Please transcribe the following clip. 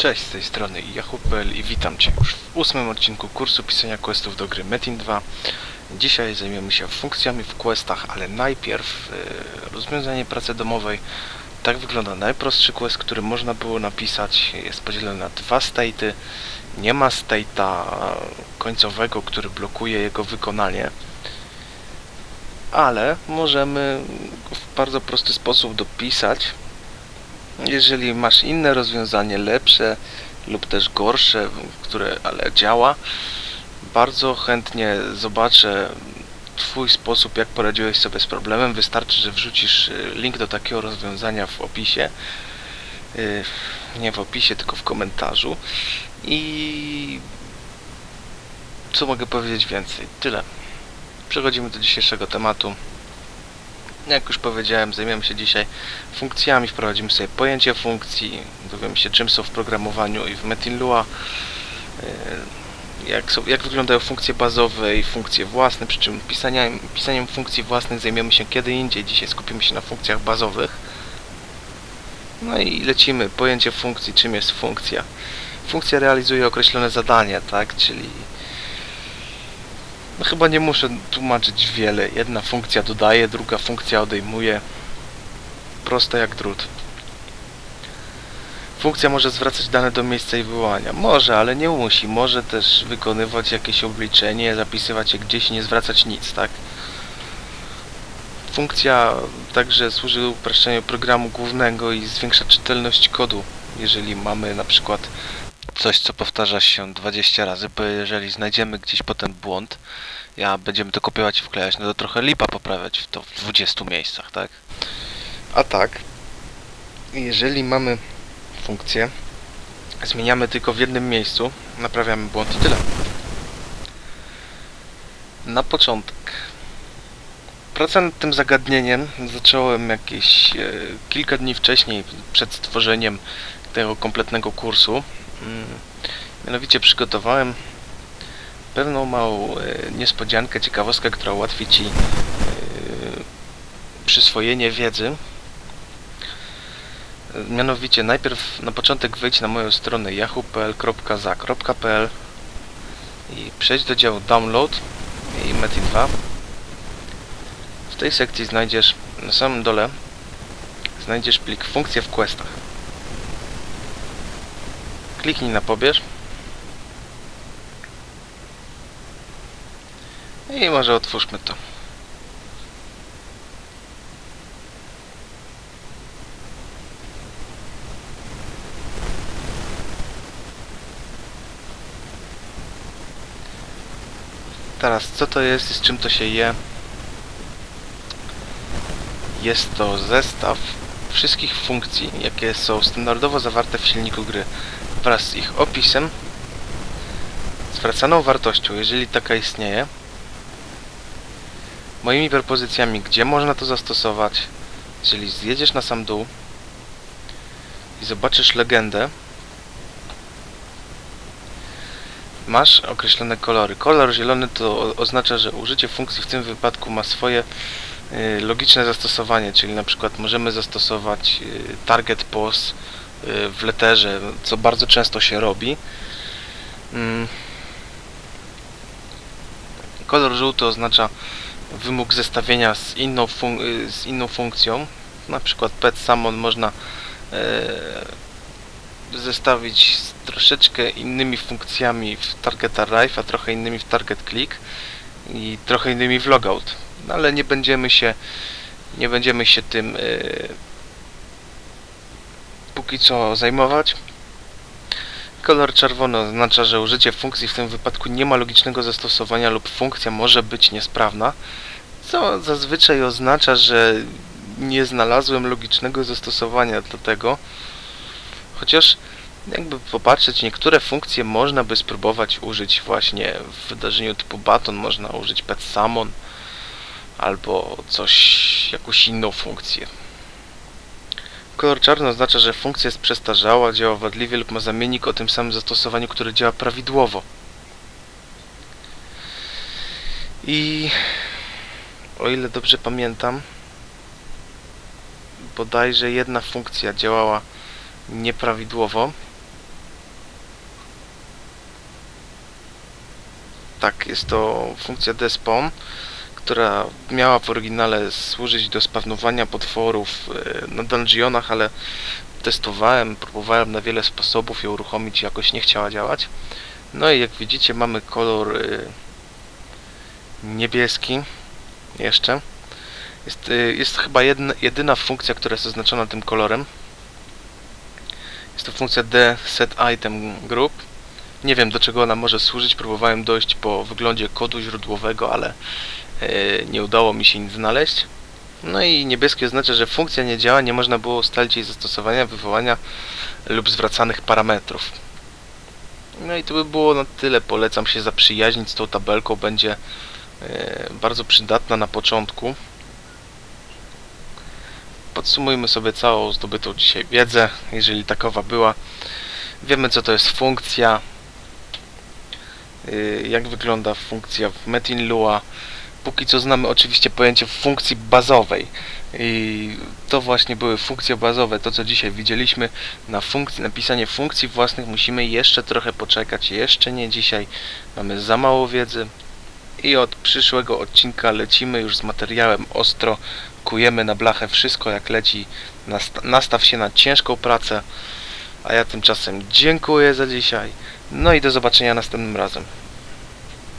Cześć, z tej strony Yahoo.pl i witam Cię już w ósmym odcinku kursu pisania questów do gry Metin 2. Dzisiaj zajmiemy się funkcjami w questach, ale najpierw e, rozwiązanie pracy domowej. Tak wygląda najprostszy quest, który można było napisać. Jest podzielony na dwa state'y. Nie ma state'a końcowego, który blokuje jego wykonanie. Ale możemy w bardzo prosty sposób dopisać jeżeli masz inne rozwiązanie, lepsze lub też gorsze, które ale działa, bardzo chętnie zobaczę Twój sposób, jak poradziłeś sobie z problemem. Wystarczy, że wrzucisz y, link do takiego rozwiązania w opisie. Y, nie w opisie, tylko w komentarzu. I co mogę powiedzieć więcej? Tyle. Przechodzimy do dzisiejszego tematu. Jak już powiedziałem, zajmiemy się dzisiaj funkcjami, wprowadzimy sobie pojęcie funkcji, dowiemy się czym są w programowaniu i w Metin Lua, e, jak, są, jak wyglądają funkcje bazowe i funkcje własne, przy czym pisaniem, pisaniem funkcji własnych zajmiemy się kiedy indziej, dzisiaj skupimy się na funkcjach bazowych. No i lecimy, pojęcie funkcji, czym jest funkcja. Funkcja realizuje określone zadanie, tak, czyli no chyba nie muszę tłumaczyć wiele. Jedna funkcja dodaje, druga funkcja odejmuje. Proste jak drut. Funkcja może zwracać dane do miejsca i wywołania. Może, ale nie musi. Może też wykonywać jakieś obliczenie, zapisywać je gdzieś i nie zwracać nic, tak? Funkcja także służy upraszczeniu programu głównego i zwiększa czytelność kodu. Jeżeli mamy na przykład coś, co powtarza się 20 razy, bo jeżeli znajdziemy gdzieś potem błąd, ja będziemy to kopiować i wklejać, no to trochę lipa poprawiać w to w 20 miejscach, tak? A tak, jeżeli mamy funkcję, zmieniamy tylko w jednym miejscu, naprawiamy błąd i tyle. Na początek Pracę nad tym zagadnieniem zacząłem jakieś e, kilka dni wcześniej, przed stworzeniem tego kompletnego kursu. Mm, mianowicie przygotowałem pewną małą e, niespodziankę, ciekawostkę, która ułatwi Ci e, przyswojenie wiedzy. Mianowicie najpierw na początek wejdź na moją stronę yahoo.pl.za.pl i przejdź do działu Download i Meti 2. W tej sekcji znajdziesz na samym dole znajdziesz plik funkcje w questach. Kliknij na pobierz I może otwórzmy to. Teraz, co to jest i z czym to się je? Jest to zestaw wszystkich funkcji, jakie są standardowo zawarte w silniku gry wraz z ich opisem, zwracaną wartością, jeżeli taka istnieje, moimi propozycjami, gdzie można to zastosować. Jeżeli zjedziesz na sam dół i zobaczysz legendę, masz określone kolory. Kolor zielony to oznacza, że użycie funkcji w tym wypadku ma swoje y, logiczne zastosowanie, czyli na przykład możemy zastosować y, target pos w letterze, co bardzo często się robi. Mm. Kolor żółty oznacza wymóg zestawienia z inną, z inną funkcją. Na przykład pet summon można e, zestawić z troszeczkę innymi funkcjami w target arrive, a trochę innymi w target click i trochę innymi w logout. No, ale nie będziemy się nie będziemy się tym póki co zajmować. Kolor czerwony oznacza, że użycie funkcji w tym wypadku nie ma logicznego zastosowania lub funkcja może być niesprawna, co zazwyczaj oznacza, że nie znalazłem logicznego zastosowania do tego. Chociaż jakby popatrzeć, niektóre funkcje można by spróbować użyć właśnie w wydarzeniu typu baton, można użyć pet summon albo coś, jakąś inną funkcję. Kolor czarny oznacza, że funkcja jest przestarzała, działa wadliwie lub ma zamiennik o tym samym zastosowaniu, które działa prawidłowo. I o ile dobrze pamiętam, bodajże jedna funkcja działała nieprawidłowo. Tak, jest to funkcja despon która miała w oryginale służyć do spawnowania potworów e, na dungeonach, ale testowałem, próbowałem na wiele sposobów ją uruchomić, jakoś nie chciała działać. No i jak widzicie mamy kolor y, niebieski jeszcze. Jest, y, jest chyba jedna, jedyna funkcja, która jest oznaczona tym kolorem. Jest to funkcja D set item group. Nie wiem do czego ona może służyć, próbowałem dojść po wyglądzie kodu źródłowego, ale nie udało mi się nic znaleźć. No i niebieskie oznacza, że funkcja nie działa, nie można było ustalić jej zastosowania, wywołania lub zwracanych parametrów. No i to by było na tyle. Polecam się zaprzyjaźnić z tą tabelką. Będzie e, bardzo przydatna na początku. Podsumujmy sobie całą zdobytą dzisiaj wiedzę, jeżeli takowa była. Wiemy co to jest funkcja, e, jak wygląda funkcja w Metin Lua. Póki co znamy oczywiście pojęcie funkcji bazowej. I to właśnie były funkcje bazowe, to co dzisiaj widzieliśmy na funkcji, napisanie funkcji własnych musimy jeszcze trochę poczekać, jeszcze nie dzisiaj, mamy za mało wiedzy. I od przyszłego odcinka lecimy już z materiałem ostro, kujemy na blachę wszystko jak leci, Nast nastaw się na ciężką pracę, a ja tymczasem dziękuję za dzisiaj, no i do zobaczenia następnym razem.